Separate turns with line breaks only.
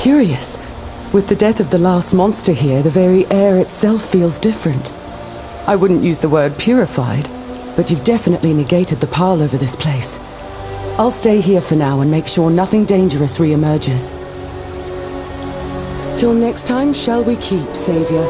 Curious. With the death of the last monster here, the very air itself feels different. I wouldn't use the word purified, but you've definitely negated the pall over this place. I'll stay here for now and make sure nothing dangerous re-emerges. Till next time, shall we keep, Savior?